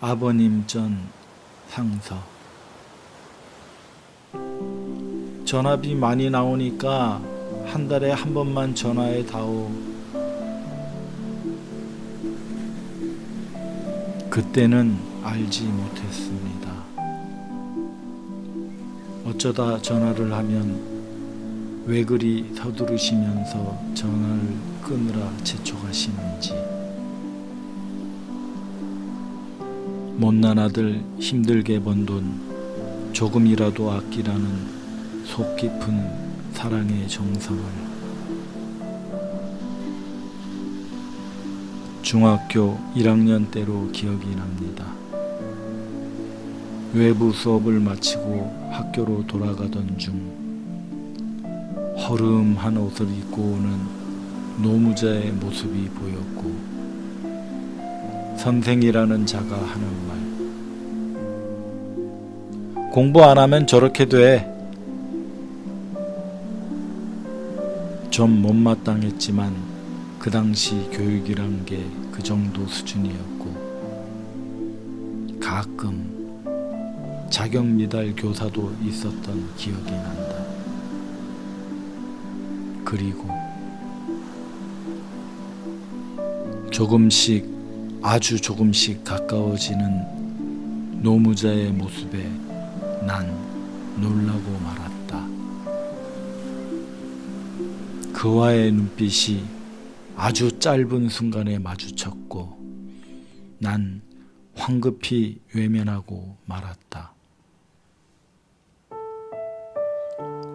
아버님 전 상서 전화비 많이 나오니까 한 달에 한 번만 전화해 다오. 그때는 알지 못했습니다. 어쩌다 전화를 하면 왜 그리 서두르시면서 전화를 끊으라 재촉하시는지. 못난 아들 힘들게 번 돈 조금이라도 아끼라는 속 깊은 사랑의 정성을 중학교 1학년 때로 기억이 납니다. 외부 수업을 마치고 학교로 돌아가던 중 허름한 옷을 입고 오는 노무자의 모습이 보였고 선생이라는 자가 하는 말 공부 안 하면 저렇게 돼. 좀 못마땅했지만 그 당시 교육이란 게 그 정도 수준이었고 가끔 자격 미달 교사도 있었던 기억이 난다. 그리고 조금씩 아주 조금씩 가까워지는 노무자의 모습에 난 놀라고 말았다. 그와의 눈빛이 아주 짧은 순간에 마주쳤고 난 황급히 외면하고 말았다.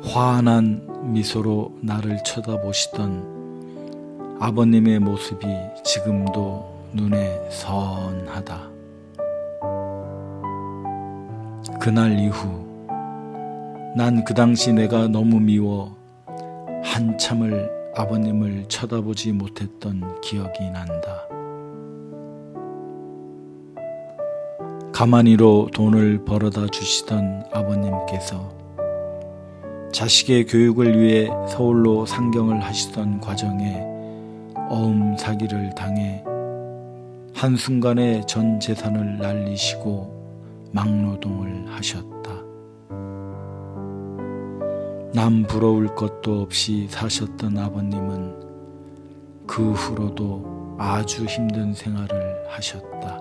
환한 미소로 나를 쳐다보시던 아버님의 모습이 지금도 눈에 선하다. 그날 이후 난 그 당시 내가 너무 미워 한참을 아버님을 쳐다보지 못했던 기억이 난다. 가만히로 돈을 벌어다 주시던 아버님께서 자식의 교육을 위해 서울로 상경을 하시던 과정에 어음 사기를 당해 한순간에 전 재산을 날리시고 막노동을 하셨다. 남 부러울 것도 없이 사셨던 아버님은 그 후로도 아주 힘든 생활을 하셨다.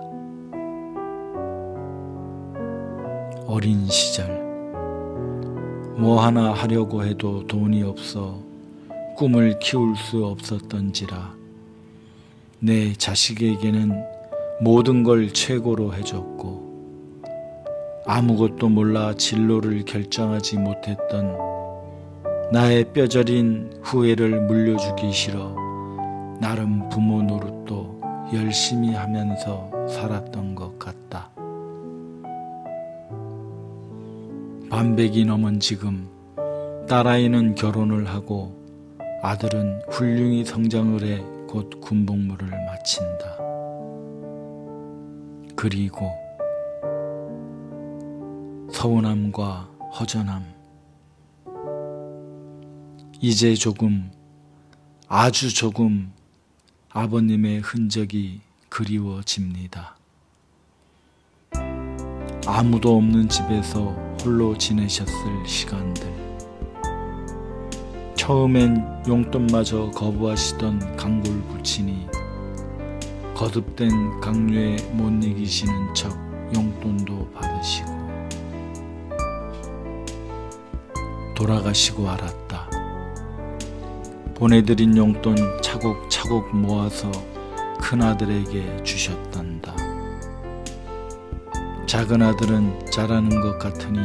어린 시절 뭐 하나 하려고 해도 돈이 없어 꿈을 키울 수 없었던지라 내 자식에게는 모든 걸 최고로 해줬고 아무것도 몰라 진로를 결정하지 못했던 나의 뼈저린 후회를 물려주기 싫어 나름 부모 노릇도 열심히 하면서 살았던 것 같다. 반백이 넘은 지금 딸아이는 결혼을 하고 아들은 훌륭히 성장을 해 곧 군복무를 마친다. 그리고 서운함과 허전함 이제 조금 아주 조금 아버님의 흔적이 그리워집니다. 아무도 없는 집에서 홀로 지내셨을 시간들 처음엔 용돈마저 거부하시던 강골 부친이 거듭된 강요에 못 이기시는 척 용돈도 받으시고 돌아가시고 알았다. 보내드린 용돈 차곡차곡 모아서 큰아들에게 주셨단다. 작은 아들은 잘하는 것 같으니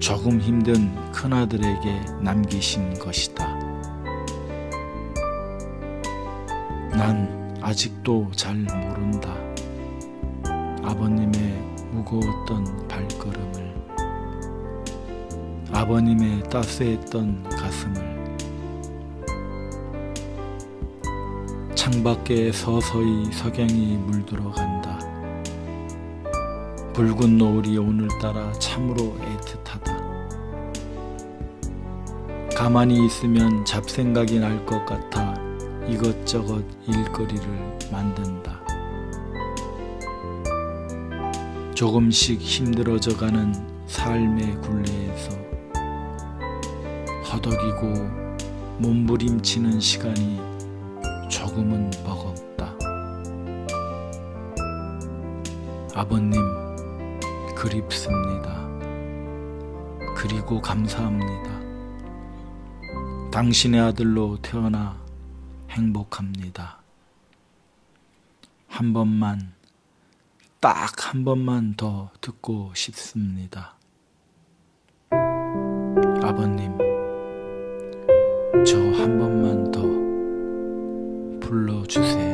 조금 힘든 큰아들에게 남기신 것이다. 난 아직도 잘 모른다. 아버님의 무거웠던 발걸음을, 아버님의 따스했던 가슴을, 창밖에 서서히 석양이 물들어 간다. 붉은 노을이 오늘따라 참으로 애틋하다. 가만히 있으면 잡생각이 날 것 같아 이것저것 일거리를 만든다. 조금씩 힘들어져 가는 삶의 굴레에서 허덕이고 몸부림치는 시간이 조금은 버겁다. 아버님, 그립습니다. 그리고 감사합니다. 당신의 아들로 태어나 행복합니다. 한 번만, 딱 한 번만 더 듣고 싶습니다. 아버님, 저 한 번만 더 불러주세요.